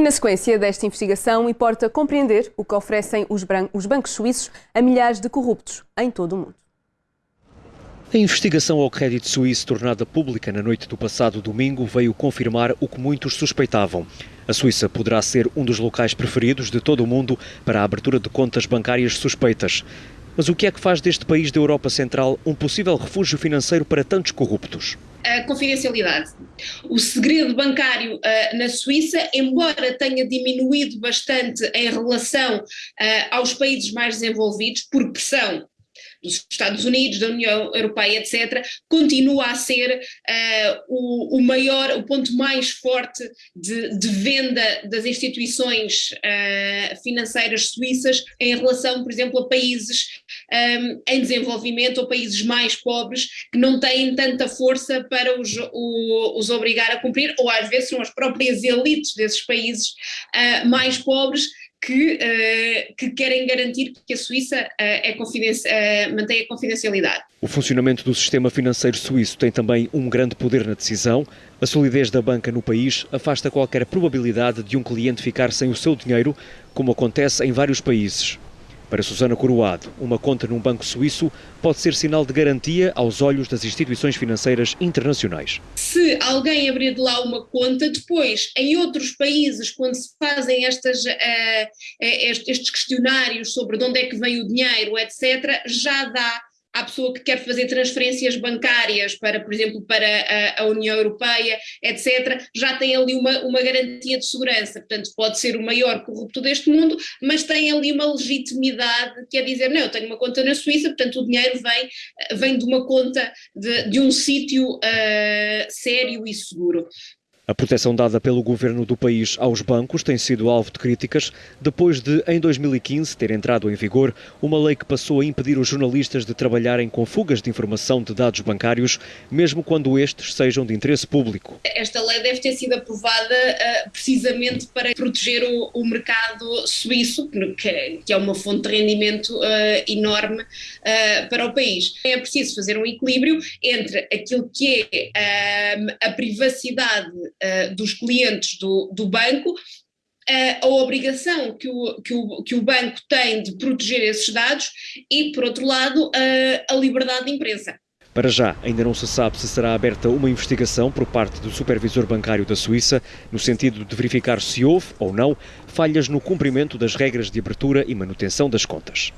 E na sequência desta investigação, importa compreender o que oferecem os, os bancos suíços a milhares de corruptos em todo o mundo. A investigação ao crédito suíço tornada pública na noite do passado domingo veio confirmar o que muitos suspeitavam. A Suíça poderá ser um dos locais preferidos de todo o mundo para a abertura de contas bancárias suspeitas. Mas o que é que faz deste país da Europa Central um possível refúgio financeiro para tantos corruptos? A confidencialidade. O segredo bancário uh, na Suíça, embora tenha diminuído bastante em relação uh, aos países mais desenvolvidos, por pressão dos Estados Unidos, da União Europeia, etc., continua a ser uh, o, o, maior, o ponto mais forte de, de venda das instituições uh, financeiras suíças em relação, por exemplo, a países um, ehm, em desenvolvimento ou países mais pobres que não têm tanta força para os, o, os obrigar a cumprir, ou às vezes são as próprias elites desses países uh, mais pobres que, uh, que, querem garantir que a Suíça uh, é uh, mantenha a confidencialidade. O funcionamento do sistema financeiro suíço tem também um grande poder na decisão. A solidez da banca no país afasta qualquer probabilidade de um cliente ficar sem o seu dinheiro, como acontece em vários países. Para Susana Coroado, uma conta num banco suíço pode ser sinal de garantia aos olhos das instituições financeiras internacionais. Se alguém abrir de lá uma conta, depois, em outros países, quando se fazem estas, uh, estes questionários sobre de onde é que vem o dinheiro, etc., já dá à pessoa que quer fazer transferências bancárias para, por exemplo, para a, a, União Europeia, etc., já tem ali uma, uma garantia de segurança. Portanto, pode ser o maior corrupto deste mundo, mas tem ali uma legitimidade que é dizer, não, eu tenho uma conta na Suíça, portanto o dinheiro vem, vem de uma conta de, de um sítio uh, sério e seguro. A proteção dada pelo governo do país aos bancos tem sido alvo de críticas depois de, em 2015, ter entrado em vigor uma lei que passou a impedir os jornalistas de trabalharem com fugas de informação de dados bancários, mesmo quando estes sejam de interesse público. Esta lei deve ter sido aprovada uh, precisamente para proteger o, o mercado suíço, que, que, é uma fonte de rendimento uh, enorme uh, para o país. É preciso fazer um equilíbrio entre aquilo que é a privacidade uh, dos clientes do, do banco, uh, a obrigação que o, que, o, que o banco tem de proteger esses dados e, por outro lado, a liberdade de imprensa. Para já, ainda não se sabe se será aberta uma investigação por parte do Supervisor Bancário da Suíça, no sentido de verificar se houve ou não falhas no cumprimento das regras de abertura e manutenção das contas.